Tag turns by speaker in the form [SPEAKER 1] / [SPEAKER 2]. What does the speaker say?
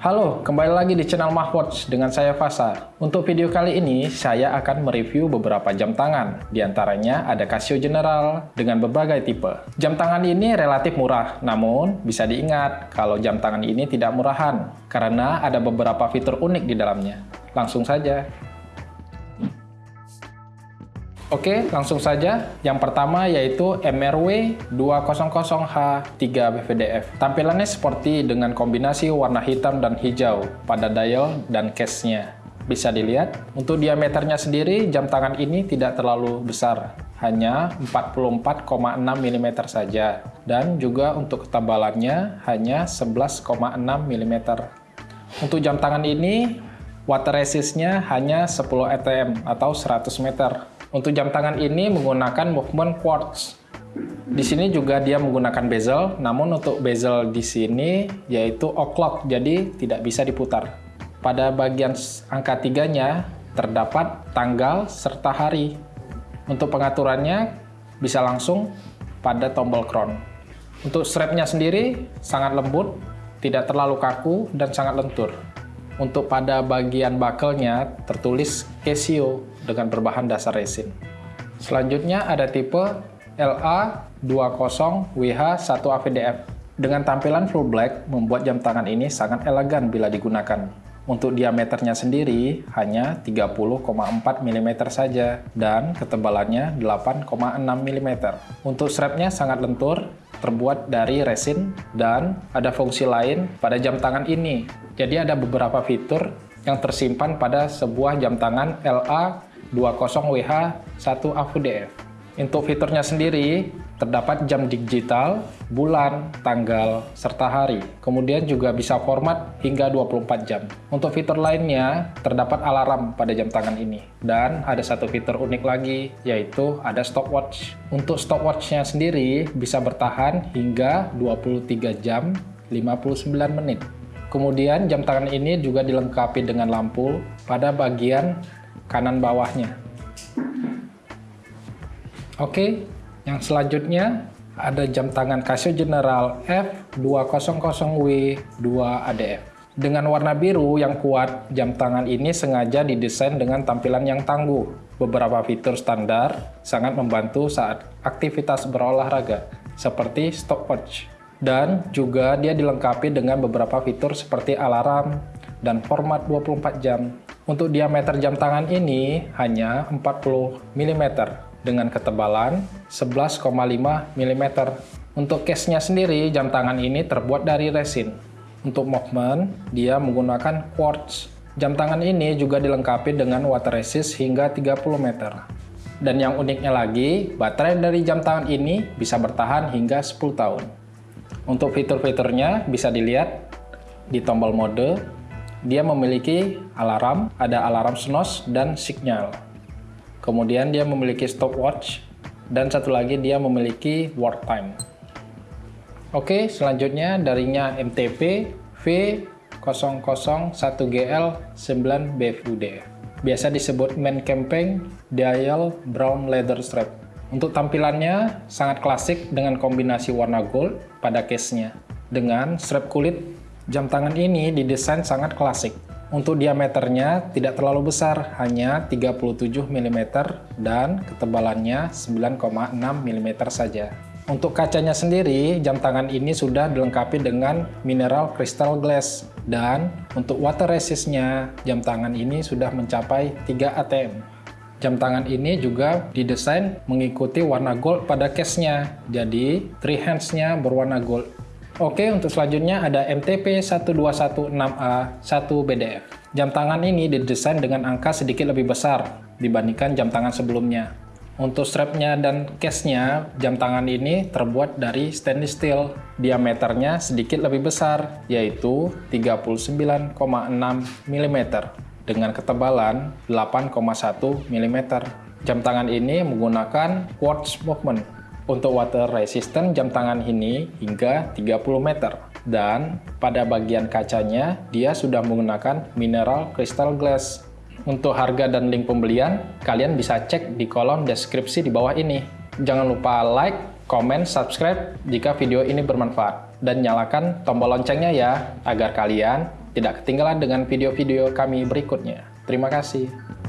[SPEAKER 1] Halo, kembali lagi di channel Mahwatch dengan saya Fasa. Untuk video kali ini, saya akan mereview beberapa jam tangan. Di antaranya ada Casio General dengan berbagai tipe. Jam tangan ini relatif murah, namun bisa diingat kalau jam tangan ini tidak murahan, karena ada beberapa fitur unik di dalamnya. Langsung saja. Oke, langsung saja. Yang pertama yaitu MRW 200H 3 BVDF. Tampilannya seperti dengan kombinasi warna hitam dan hijau pada dial dan case-nya. Bisa dilihat, untuk diameternya sendiri jam tangan ini tidak terlalu besar, hanya 44,6 mm saja. Dan juga untuk ketebalannya hanya 11,6 mm. Untuk jam tangan ini, water resistnya hanya 10 atm atau 100 meter untuk jam tangan ini menggunakan movement quartz. Di sini juga dia menggunakan bezel, namun untuk bezel di sini yaitu o'clock, jadi tidak bisa diputar. Pada bagian angka tiganya terdapat tanggal serta hari. Untuk pengaturannya bisa langsung pada tombol crown. Untuk strapnya sendiri sangat lembut, tidak terlalu kaku, dan sangat lentur. Untuk pada bagian buckle-nya tertulis Casio dengan berbahan dasar resin. Selanjutnya ada tipe LA20WH1AVDF. Dengan tampilan full black, membuat jam tangan ini sangat elegan bila digunakan. Untuk diameternya sendiri hanya 30,4 mm saja dan ketebalannya 8,6 mm. Untuk strapnya sangat lentur, terbuat dari resin dan ada fungsi lain pada jam tangan ini. Jadi ada beberapa fitur yang tersimpan pada sebuah jam tangan LA 20WH1 AVDF. Untuk fiturnya sendiri, terdapat jam digital, bulan, tanggal, serta hari. Kemudian juga bisa format hingga 24 jam. Untuk fitur lainnya, terdapat alarm pada jam tangan ini. Dan ada satu fitur unik lagi, yaitu ada stopwatch. Untuk stopwatchnya sendiri, bisa bertahan hingga 23 jam 59 menit. Kemudian jam tangan ini juga dilengkapi dengan lampu pada bagian kanan bawahnya. Oke, yang selanjutnya ada jam tangan Casio General F200W2ADF. Dengan warna biru yang kuat, jam tangan ini sengaja didesain dengan tampilan yang tangguh. Beberapa fitur standar sangat membantu saat aktivitas berolahraga, seperti stopwatch. Dan juga dia dilengkapi dengan beberapa fitur seperti alarm dan format 24 jam. Untuk diameter jam tangan ini hanya 40 mm dengan ketebalan 11,5 mm. Untuk case-nya sendiri, jam tangan ini terbuat dari resin. Untuk movement, dia menggunakan quartz. Jam tangan ini juga dilengkapi dengan water resist hingga 30 meter. Dan yang uniknya lagi, baterai dari jam tangan ini bisa bertahan hingga 10 tahun. Untuk fitur-fiturnya bisa dilihat di tombol mode, dia memiliki alarm, ada alarm snooze dan signal. Kemudian dia memiliki stopwatch dan satu lagi dia memiliki work time. Oke, selanjutnya darinya MTP V001GL9BFUD. Biasa disebut main camping dial brown leather strap. Untuk tampilannya sangat klasik dengan kombinasi warna gold pada case-nya dengan strap kulit Jam tangan ini didesain sangat klasik. Untuk diameternya tidak terlalu besar, hanya 37 mm dan ketebalannya 9,6 mm saja. Untuk kacanya sendiri, jam tangan ini sudah dilengkapi dengan mineral crystal glass. Dan untuk water resistnya, jam tangan ini sudah mencapai 3 atm. Jam tangan ini juga didesain mengikuti warna gold pada case-nya, jadi three hands-nya berwarna gold. Oke, untuk selanjutnya ada MTP 1216A1BDF. Jam tangan ini didesain dengan angka sedikit lebih besar dibandingkan jam tangan sebelumnya. Untuk strapnya dan case-nya, jam tangan ini terbuat dari stainless steel. Diameternya sedikit lebih besar, yaitu 39,6 mm dengan ketebalan 8,1 mm. Jam tangan ini menggunakan quartz movement untuk water resistant jam tangan ini hingga 30 meter. Dan pada bagian kacanya, dia sudah menggunakan mineral crystal glass. Untuk harga dan link pembelian, kalian bisa cek di kolom deskripsi di bawah ini. Jangan lupa like, komen, subscribe jika video ini bermanfaat. Dan nyalakan tombol loncengnya ya, agar kalian tidak ketinggalan dengan video-video kami berikutnya. Terima kasih.